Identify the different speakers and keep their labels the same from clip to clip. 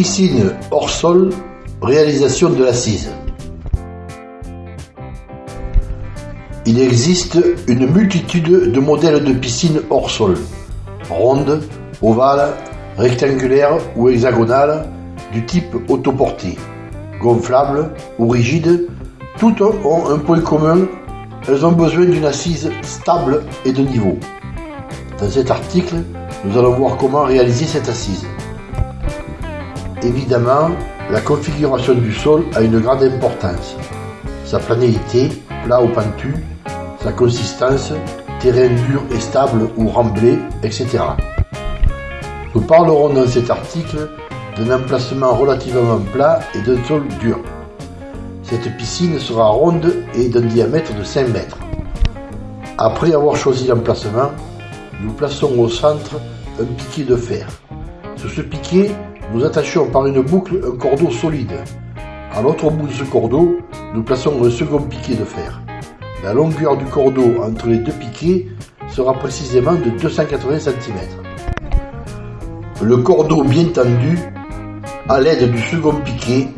Speaker 1: Piscine hors sol, réalisation de l'assise. Il existe une multitude de modèles de piscines hors sol, rondes, ovales, rectangulaires ou hexagonales, du type autoportée, gonflables ou rigides, toutes ont un point commun, elles ont besoin d'une assise stable et de niveau. Dans cet article, nous allons voir comment réaliser cette assise. Évidemment, la configuration du sol a une grande importance. Sa planéité, plat ou pentu, sa consistance, terrain dur et stable ou remblai, etc. Nous parlerons dans cet article d'un emplacement relativement plat et d'un sol dur. Cette piscine sera ronde et d'un diamètre de 5 mètres. Après avoir choisi l'emplacement, nous plaçons au centre un piquet de fer. Sur ce piquet, nous attachons par une boucle un cordeau solide. À l'autre bout de ce cordeau, nous plaçons un second piquet de fer. La longueur du cordeau entre les deux piquets sera précisément de 280 cm. Le cordeau bien tendu, à l'aide du second piquet,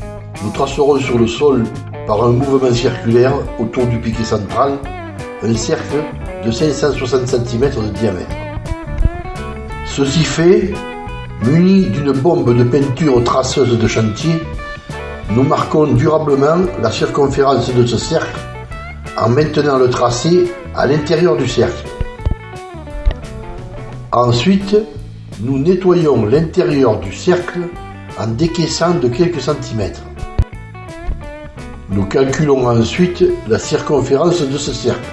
Speaker 1: nous tracerons sur le sol par un mouvement circulaire autour du piquet central un cercle de 560 cm de diamètre. Ceci fait, Munis d'une bombe de peinture traceuse de chantier, nous marquons durablement la circonférence de ce cercle en maintenant le tracé à l'intérieur du cercle. Ensuite, nous nettoyons l'intérieur du cercle en décaissant de quelques centimètres. Nous calculons ensuite la circonférence de ce cercle.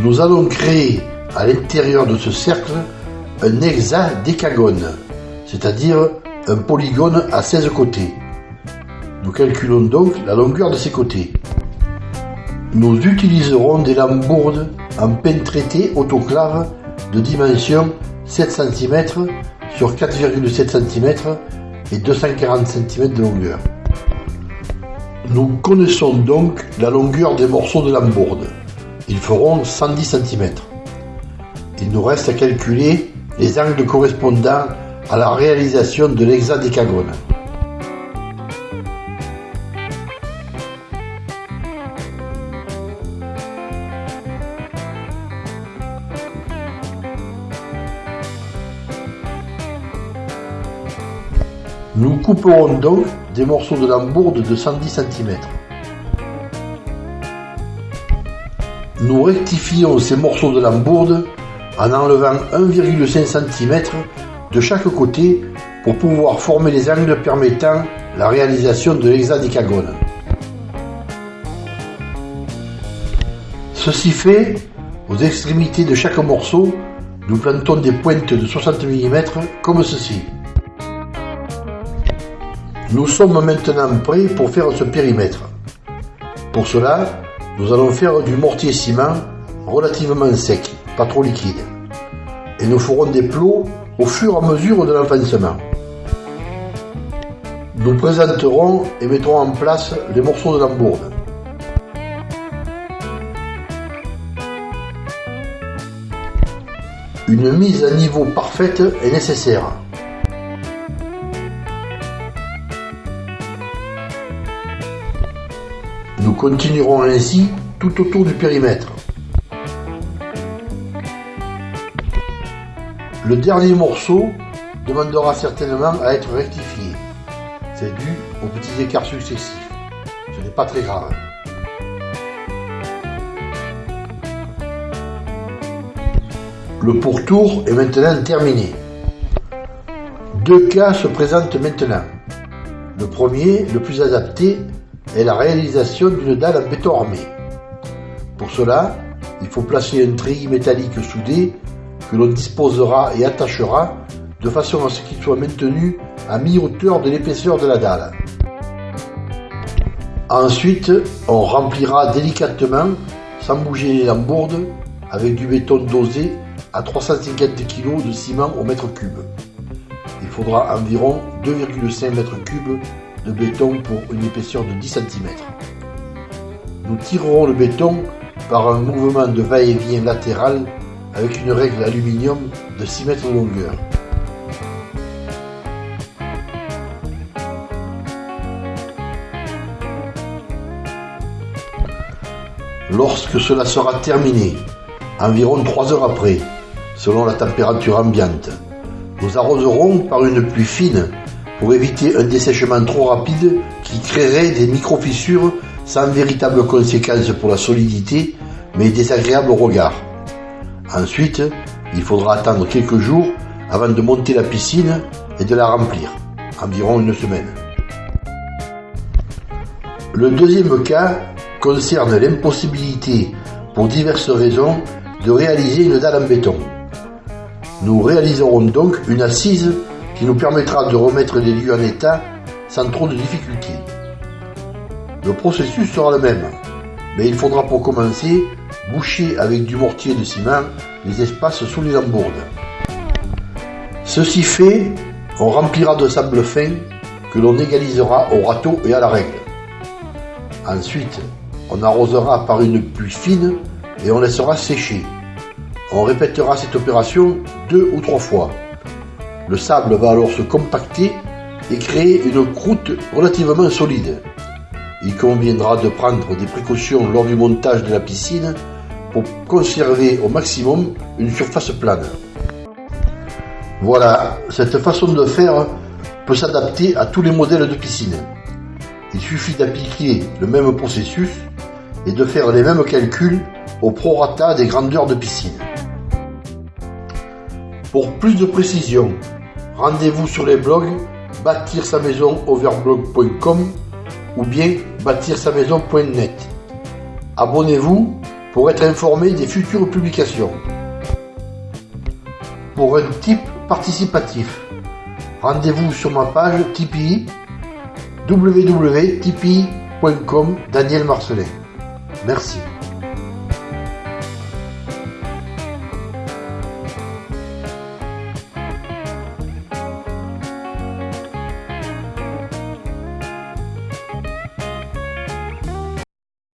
Speaker 1: Nous allons créer à l'intérieur de ce cercle un hexadécagone, c'est-à-dire un polygone à 16 côtés. Nous calculons donc la longueur de ces côtés. Nous utiliserons des lambourdes en peigne traité autoclave de dimension 7 cm sur 4,7 cm et 240 cm de longueur. Nous connaissons donc la longueur des morceaux de lambourde. Ils feront 110 cm. Il nous reste à calculer les angles correspondant à la réalisation de l'hexadécagone. Nous couperons donc des morceaux de lambourde de 110 cm. Nous rectifions ces morceaux de lambourde en enlevant 1,5 cm de chaque côté pour pouvoir former les angles permettant la réalisation de l'hexadécagone. Ceci fait, aux extrémités de chaque morceau, nous plantons des pointes de 60 mm comme ceci. Nous sommes maintenant prêts pour faire ce périmètre. Pour cela, nous allons faire du mortier ciment relativement sec pas trop liquide. Et nous ferons des plots au fur et à mesure de l'enfancement. Nous présenterons et mettrons en place les morceaux de lambourde. Une mise à niveau parfaite est nécessaire. Nous continuerons ainsi tout autour du périmètre. Le dernier morceau demandera certainement à être rectifié. C'est dû aux petits écarts successifs. Ce n'est pas très grave. Le pourtour est maintenant terminé. Deux cas se présentent maintenant. Le premier, le plus adapté, est la réalisation d'une dalle en béton armé. Pour cela, il faut placer un treillis métallique soudé que l'on disposera et attachera de façon à ce qu'il soit maintenu à mi-hauteur de l'épaisseur de la dalle. Ensuite, on remplira délicatement, sans bouger les lambourdes, avec du béton dosé à 350 kg de ciment au mètre cube. Il faudra environ 2,5 m3 de béton pour une épaisseur de 10 cm. Nous tirerons le béton par un mouvement de va-et-vient latéral avec une règle aluminium de 6 mètres de longueur. Lorsque cela sera terminé, environ 3 heures après, selon la température ambiante, nous arroserons par une pluie fine pour éviter un dessèchement trop rapide qui créerait des micro-fissures sans véritable conséquence pour la solidité, mais désagréable au regard. Ensuite, il faudra attendre quelques jours avant de monter la piscine et de la remplir, environ une semaine. Le deuxième cas concerne l'impossibilité, pour diverses raisons, de réaliser une dalle en béton. Nous réaliserons donc une assise qui nous permettra de remettre les lieux en état sans trop de difficultés. Le processus sera le même, mais il faudra pour commencer boucher avec du mortier de ciment les espaces sous les lambourdes. Ceci fait, on remplira de sable fin que l'on égalisera au râteau et à la règle. Ensuite, on arrosera par une pluie fine et on laissera sécher. On répétera cette opération deux ou trois fois. Le sable va alors se compacter et créer une croûte relativement solide. Il conviendra de prendre des précautions lors du montage de la piscine pour conserver au maximum une surface plane. Voilà, cette façon de faire peut s'adapter à tous les modèles de piscine. Il suffit d'appliquer le même processus et de faire les mêmes calculs au prorata des grandeurs de piscine. Pour plus de précision, rendez-vous sur les blogs bâtir sa maison overblog.com ou bien bâtir sa maison.net. Abonnez-vous pour être informé des futures publications. Pour un type participatif, rendez-vous sur ma page Tipeee www.tipeee.com Daniel Marcelin. Merci.